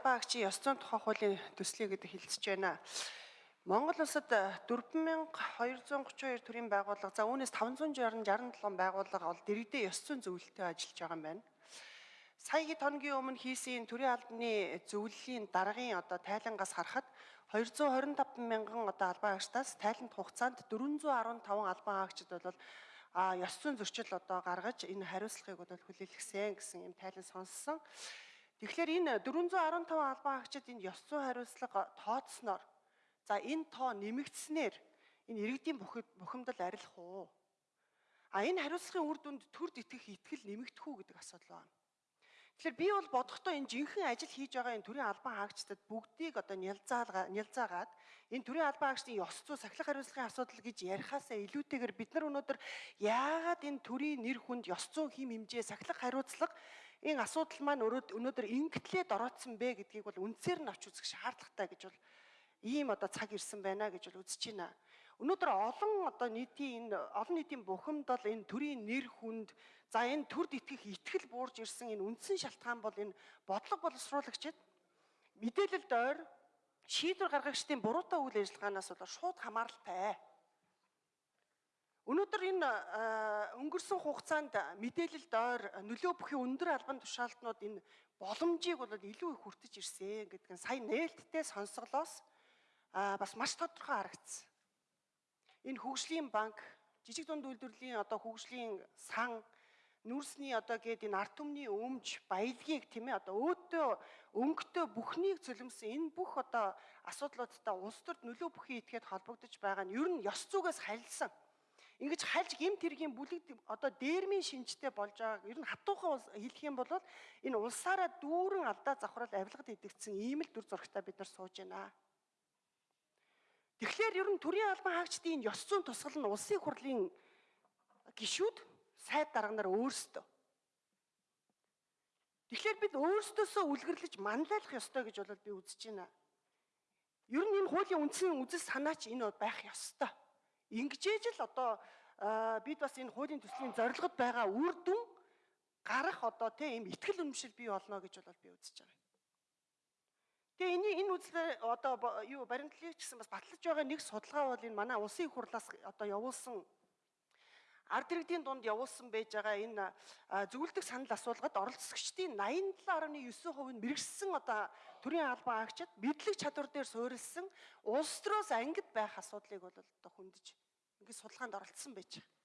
Багчи ёс зүйн тухай хуулийн төслийг гэдэг хэлцэж байна. Монгол улсад 4232 төрлийн байгууллага за үүнээс 567 байгууллага бол дэрэгдээ ёс зүйн зөвлөлтөд ажиллаж байгаа юм байна. Саяны хоногийн өмнө хийсэн төрийн албаны зөвлөлийн даргын одоо тайлангаас харахад 225 мянган одоо албан хаагчдаас тайланд хугацаанд 415 албан хаагчид бол а ёс зүйн зөрчил одоо гаргаж энэ хариуцлагыг бол хүлээлгэсэн гэсэн юм тайлан сонссон. Тэгэхээр энэ 415 албан хаагчид энэ ёс зүйн хариуцлага тооцсноор за энэ тоо нэмэгдснээр энэ иргэдийн бухимдал арилах уу? А энэ хариуцлагын үр дүнд төрд итгэх итгэл нэмэгдэх үү гэдэг асуудал байна. Тэгэхээр би бол бодохдоо энэ жинхэнэ ажил хийж байгаа энэ төрийн албан хаагчдад бүгдийг одоо нялзаагаа нялзаагаад энэ төрийн албан хаагчдын ёс зүй сахилах хариуцлагын асуудал гэж яриахаасаа илүүтэйгээр бид нар өнөөдөр яагаад энэ төрийн нэр хүнд ёс зүйн хим хэмжээ сахилах хариуцлага энэ асуудал маань өнөөдөр ингэтлээд ороодсон бэ гэдгийг бол үндсээр нь авч үзэх шаардлагатай гэж бол ийм одоо цаг ирсэн байна гэж бол үзэж байна. Өнөөдөр олон одоо нийтийн энэ олон нийтийн бухимд бол энэ төрийн нэр хүнд За энэ төрд итгэх итгэл буурж ирсэн энэ үндсэн шалтгаан бол энэ бодлого боловсруулагчид мэдээлэлд ойр шийдвэр гаргагчдын буруутай үйл ажиллагаанаас бол шууд хамааралтай. Өнөөдөр энэ өнгөрсөн хугацаанд мэдээлэлд ойр нөлөө бүхий өндөр албан тушаалтнууд энэ боломжийг бол илүү их хүртэж ирсэн гэдэг нь сая нээлттэй сонсголоос бас маш тодорхой харагдсан. Энэ хөгжлийн банк, жижиг дунд үйлдвэрлэлийн одоо хөгжлийн сан нүүрсний одоо гээд энэ арт түмний өмж баялагийг тийм ээ одоо өөдөө өнгөтэй бүхнийг цөлмсөн энэ бүх одоо асуудлуудтай улс төрд нөлөө бүхий итгээд холбогдож байгаа нь ер нь ёс зүгээс харилсан. Ингэж хальж гим тэргийн бүлэг одоо дээрмийн шинжтэй болж байгааг ер нь хатуухан хэлэх юм бол энэ улсаараа дүүрэн алдаа завхрал авилгад идэгдсэн ийм л дүр зурагтай бид нар сууж байна. Тэгэхээр ер нь төрийн албан хаагчдын ёс зүйн тусгал нь улсын хурлын гишүүд сайд дарга нар өөрсдөө. Тэгэхээр бид өөрсдөөсөө үлгэрлэж манлайлах ёстой гэж бол би үзэж байна. Ер нь энэ хуулийн үндсэн үзэл санаа ч энэ байх ёстой. Ингэжээж л одоо бид бас энэ хуулийн төслийн зорилгод байгаа үр дүн гарах одоо тийм ийм ихтгэл үнэмшил бий болно гэж бол би үзэж байгаа. Тэгээ энэ энэ үзлээ одоо юу баримтлалыг ч гэсэн бас батлаж байгаа нэг судалгаа бол энэ манай улсын хурлаас одоо явуулсан ард иргэдийн дунд явуулсан байж байгаа энэ зөвлөдөг санал асуулгад оролцогчдын 87.9% нь мэрэгсэн одоо төрийн албан хаагчид мэдлэг чадвар дээр суурилсан улс төрөөс ангид байх асуудлыг бол одоо хөндөж ингээд судалгаанд оролцсон байж байгаа.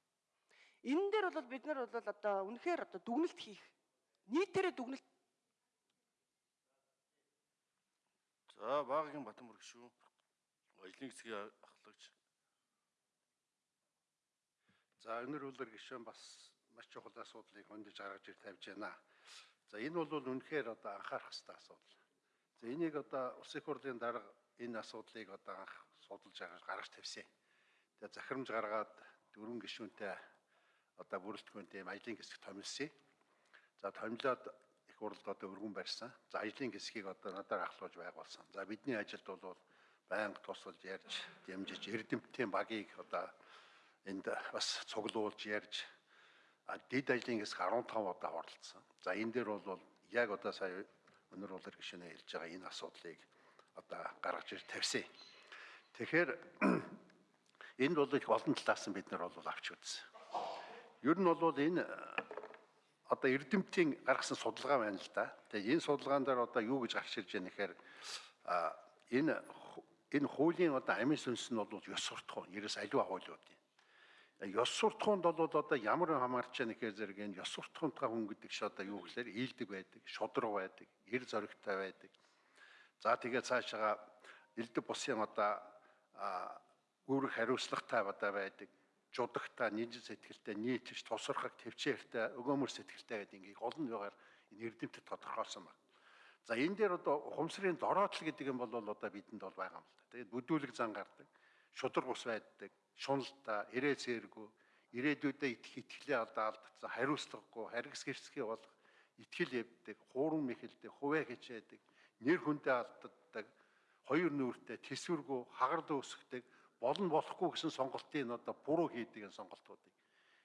Энэ дээр бол бид нар бол одоо үнэхээр одоо дүгнэлт хийх нийтээрээ дүгнэлт За багийн Батмүрэг шүү. Ажлын хэсгийн ахлагч За өнөр үлэр гишүүн бас маш чухал асуудлыг хөндөж гаргаж ир тавьж байна. За энэ бол үнэхээр одоо анхаарах хэрэгтэй асуудал. За энийг одоо улсын хурлын дарга энэ асуудлыг одоо анх судалж гаргаж тавьсан. Тэгээ захирамж гаргаад дөрвөн гишүүнтэй одоо бүрэлдэхүүнтэй ажлын хэсэг томилсон. За томилоод их хурлд одоо өргөн барьсан. За ажлын хэсгийг одоо надаар ахлуулж байгуулсан. За бидний ажилд бол байнга тусалж ярьж, дэмжиж, эрдэмтдийн багийг одоо энд бас цуглуулж ярьж дид ажлын хэсэг 15 удаа оролцсон. За энэ дээр бол яг одоо сая өнөр улар гишүүнээ хэлж байгаа энэ асуудлыг одоо гаргаж ир тавьсан. Тэгэхээр энд бол их олон талаас нь бид нар бол авч үзсэн. Ер нь бол энэ одоо эрдэмтдийн гаргасан судалгаа байна л да. Тэгээ энэ судалгаан дээр одоо юу гэж гарч ирж байгаа нэхэр энэ энэ хуулийн одоо амин сүнс нь бол ёс суртахуун, ерөөс аливаа хуулиуд юм ёс суртахуунд бол одоо ямар хамаарч яах гэхээр зэрэг энэ ёс суртахуунтаа хүн гэдэг чи одоо юу гэхээр ийдэг байдаг, шудраг байдаг, эр зоригтой байдаг. За тэгээд цаашаа элдв бусын одоо үүрэг хариуцлагатай одоо байдаг, жудагтай, нийт сэтгэлтэй, нийтж тусархаг, төвчээртэй, өгөөмөр сэтгэлтэй гэдэг ингээ олон байгаар энэ эрдэмтэд тодорхойлсон байна. За энэ дээр одоо ухамсарын дороотл гэдэг юм бол одоо бидэнд бол байгаа юм л да. Тэгээд бүдүүлэг зан гардаг, шудраг ус байдаг, шуналта, ирээ цээргүй, ирээдүйдээ итгэх итгэлээ алдаа алдсан, хариуцлагагүй, харгас гэрсгий болох, итгэл явдаг, хуурам мэхэлдэг, хуваа хичээдэг, нэр хүндээ алддаг, хоёр нүртэй, тэсвэргүй, хагард өсгдөг, болон болохгүй гэсэн сонголтын одоо буруу хийдэг сонголтуудыг.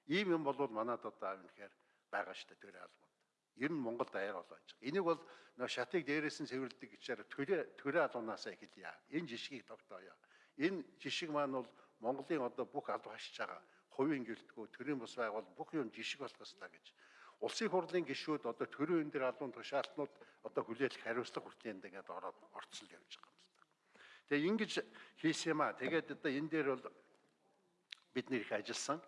Ийм юм бол манад одоо үнэхээр байгаа шүү дээ тэр албад. Ер нь Монгол даяар болоо гэж. Энийг бол нөө шатыг дээрээс нь цэвэрлдэг гэхээр төрөө төрөө алуунаасаа эхэлье. Энэ жишгийг тогтооё. Энэ жишг маань бол Монголын одоо бүх аль хашиж байгаа хувийн гэлтгөө төрийн бус байгуул бүх юм жишг болох ёстой гэж. Улсын хурлын гишүүд одоо төрийн энэ дээр алуун тушаалтнууд одоо хүлээлт хариуцлага хүртэл энэ ингээд ороод орцол явж байгаа юм л та. Тэгээ ингэж хийсэн юм аа. Тэгээд одоо энэ дээр бол бид нэр их ажилласан.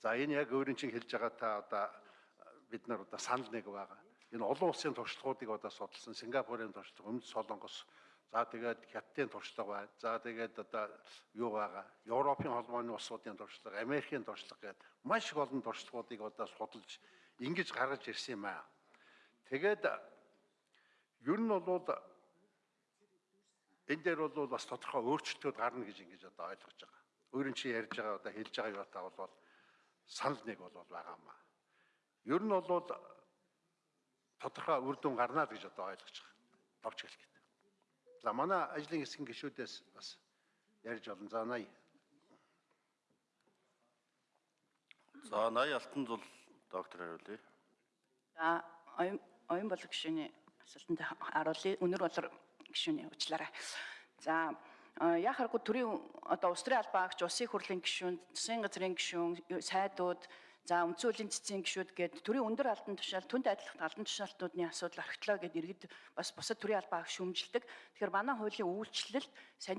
За энэ яг өөрийн чинь хэлж байгаа та одоо бид нар одоо санал нэг байгаа. Энэ олон улсын туршлагуудыг одоо судалсан. Сингапурын туршлага, Өмнөд Солонгос, за тэгээд Хятадын туршлага байна. За тэгээд одоо юу байгаа? Европын холбооны улсуудын туршлага, Америкийн туршлага гэдэг маш их олон туршлагуудыг одоо судалж ингэж гаргаж ирсэн юм аа. Тэгээд ер нь бол энэ дээр бол бас тодорхой өөрчлөлтүүд гарна гэж ингэж одоо ойлгож байгаа. Өөрийн чи ярьж байгаа одоо хэлж байгаа юу та бол санал нэг бол байгаа юм аа. Ер нь бол тодорхой үр дүн гарна гэж одоо ойлгож байгаа. Товч хэлэхэд. За манай ажлын хэсгийн гишүүдээс бас ярьж олон. За 80. За 80 алтан зул доктор хариулъя. За оюун болог гишүүний асуултанд харуулъя. Өнөр болор гишүүний уучлаарай. За э, яхааргүй төрийн одоо улс төрийн албаагч, улсын хурлын гишүүн, засгийн газрын гишүүн, сайдууд, за хуулийн цэцгийн гишүүд гээд төрийн өндөр албан тушаал, түнд адилхан албан тушаалтнуудын асуудал архитлаа гээд иргэд бас бусад төрийн албаагч шүүмжилдэг. Тэгэхээр манай хуулийн үйлчлэл